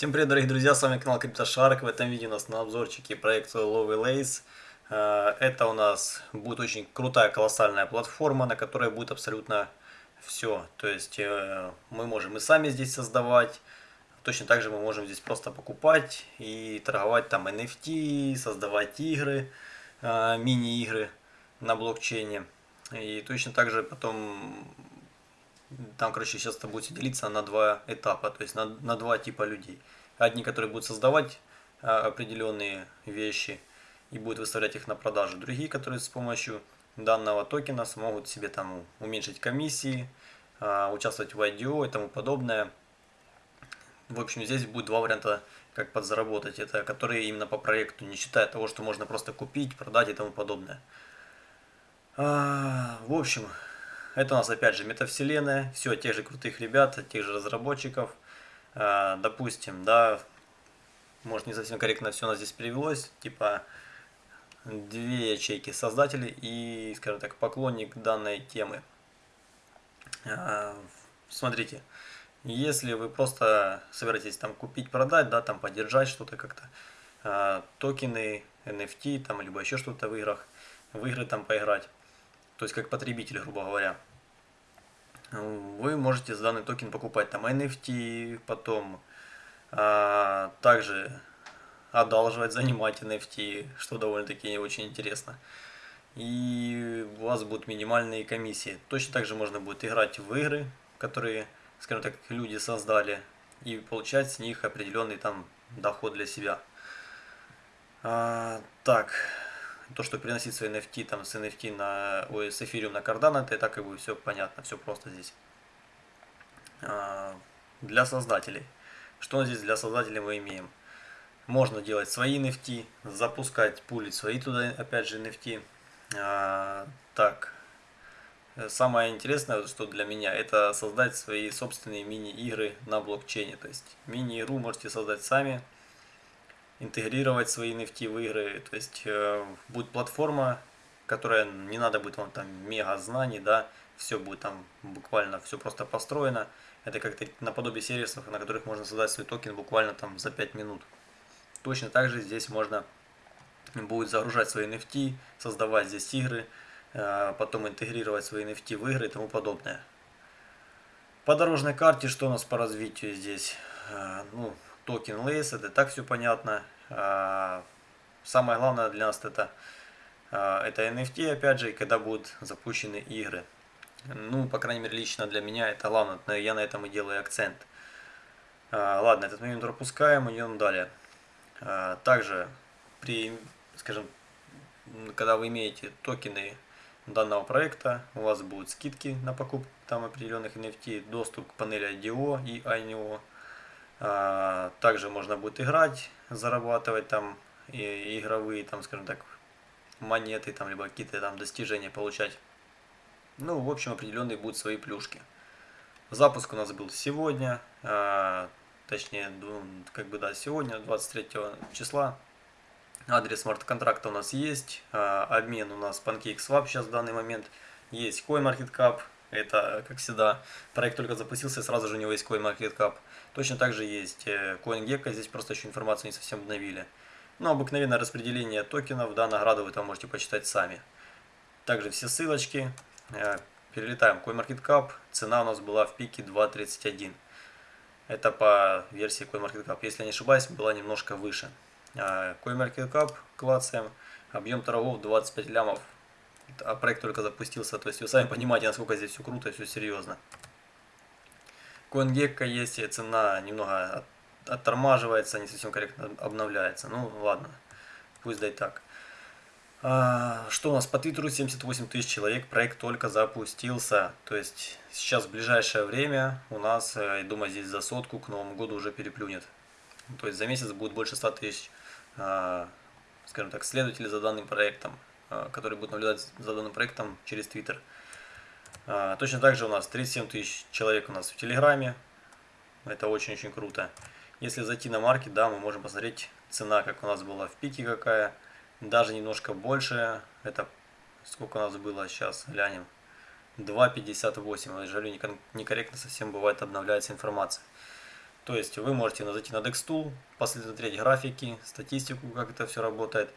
Всем привет, дорогие друзья, с вами канал CryptoShark. В этом видео у нас на обзорчике проект Lowy Lace. Э, это у нас будет очень крутая, колоссальная платформа, на которой будет абсолютно все. То есть э, мы можем и сами здесь создавать, точно так же мы можем здесь просто покупать и торговать там NFT, создавать игры, э, мини-игры на блокчейне. И точно так же потом там, короче, сейчас это будет делиться на два этапа, то есть на, на два типа людей. Одни, которые будут создавать а, определенные вещи и будут выставлять их на продажу. Другие, которые с помощью данного токена смогут себе там уменьшить комиссии, а, участвовать в IDO и тому подобное. В общем, здесь будет два варианта, как подзаработать. Это которые именно по проекту, не считая того, что можно просто купить, продать и тому подобное. А, в общем, это у нас опять же метавселенная, все тех же крутых ребят, тех же разработчиков. А, допустим, да, может не совсем корректно все у нас здесь перевелось, типа две ячейки создателей и, скажем так, поклонник данной темы. А, смотрите, если вы просто собираетесь там купить, продать, да, там поддержать что-то как-то, а, токены, NFT, там, либо еще что-то в играх, в игры там поиграть, то есть как потребитель, грубо говоря. Вы можете за данный токен покупать там NFT, потом а, также одалживать, занимать NFT, что довольно-таки очень интересно. И у вас будут минимальные комиссии. Точно так же можно будет играть в игры, которые, скажем так, люди создали, и получать с них определенный там доход для себя. А, так, то, что переносить свои NFT там с NFT на, ой, с Ethereum на Cardano, это и так как бы все понятно, все просто здесь. А, для создателей. Что здесь для создателей мы имеем? Можно делать свои NFT, запускать, пулить свои туда, опять же, NFT. А, так, самое интересное, что для меня, это создать свои собственные мини-игры на блокчейне. То есть мини-игру можете создать сами, интегрировать свои NFT в игры. То есть э, будет платформа, которая не надо будет вам там мега знаний, да, все будет там буквально все просто построено. Это как-то наподобие сервисов, на которых можно создать свой токен буквально там за 5 минут. Точно так же здесь можно будет загружать свои NFT, создавать здесь игры, э, потом интегрировать свои NFT в игры и тому подобное. По дорожной карте, что у нас по развитию здесь? Э, ну, токен Lace, это так все понятно. А, самое главное для нас это, а, это NFT, опять же, и когда будут запущены игры. Ну, по крайней мере, лично для меня это главное, я на этом и делаю акцент. А, ладно, этот момент пропускаем, идем далее. Также при, скажем, когда вы имеете токены данного проекта, у вас будут скидки на покупку там определенных NFT, доступ к панели IDO и INO, также можно будет играть, зарабатывать там и игровые, там, скажем так, монеты, там, либо какие-то там достижения получать. Ну, в общем, определенные будут свои плюшки. Запуск у нас был сегодня, а, точнее, ну, как бы, да, сегодня, 23 числа. Адрес смарт-контракта у нас есть, а, обмен у нас PancakeSwap сейчас в данный момент, есть CoinMarketCap, это, как всегда, проект только запустился, сразу же у него есть CoinMarketCap. Точно так же есть э, CoinGecko, здесь просто еще информацию не совсем обновили. Но обыкновенное распределение токенов, да, награды вы там можете почитать сами. Также все ссылочки. Э, перелетаем CoinMarketCap. Цена у нас была в пике 2.31. Это по версии CoinMarketCap. Если не ошибаюсь, была немножко выше. Э, CoinMarketCap клацаем. Объем торгов 25 лямов а проект только запустился, то есть вы сами понимаете, насколько здесь все круто и все серьезно. CoinGecko есть, цена немного оттормаживается, не совсем корректно обновляется. Ну ладно, пусть дай так. А, что у нас по Твиттеру 78 тысяч человек, проект только запустился. То есть сейчас в ближайшее время у нас, э, я думаю, здесь за сотку к Новому году уже переплюнет. То есть за месяц будет больше 100 тысяч, а, скажем так, следователей за данным проектом. А, который будет наблюдать за данным проектом через Twitter. А, точно так же у нас 37 тысяч человек у нас в Телеграме. Это очень-очень круто. Если зайти на маркет, да, мы можем посмотреть цена, как у нас была в пике какая. Даже немножко больше. Это сколько у нас было сейчас, глянем. 2.58. Жалю, некорректно совсем бывает обновляется информация. То есть вы можете зайти на DexTool, посмотреть графики, статистику, как это все работает.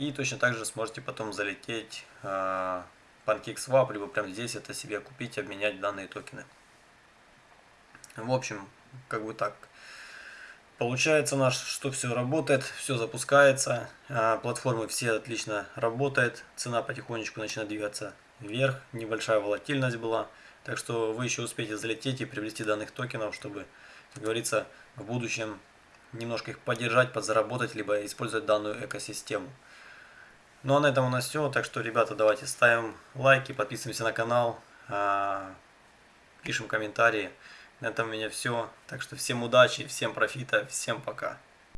И точно так же сможете потом залететь э, PancakeSwap, либо прямо здесь это себе купить, обменять данные токены. В общем, как бы так. Получается наш, что все работает, все запускается, а, платформы все отлично работают, цена потихонечку начинает двигаться вверх, небольшая волатильность была. Так что вы еще успеете залететь и приобрести данных токенов, чтобы, как говорится, в будущем немножко их поддержать, подзаработать, либо использовать данную экосистему. Ну а на этом у нас все. Так что, ребята, давайте ставим лайки, подписываемся на канал, а, пишем комментарии. На этом у меня все. Так что всем удачи, всем профита, всем пока.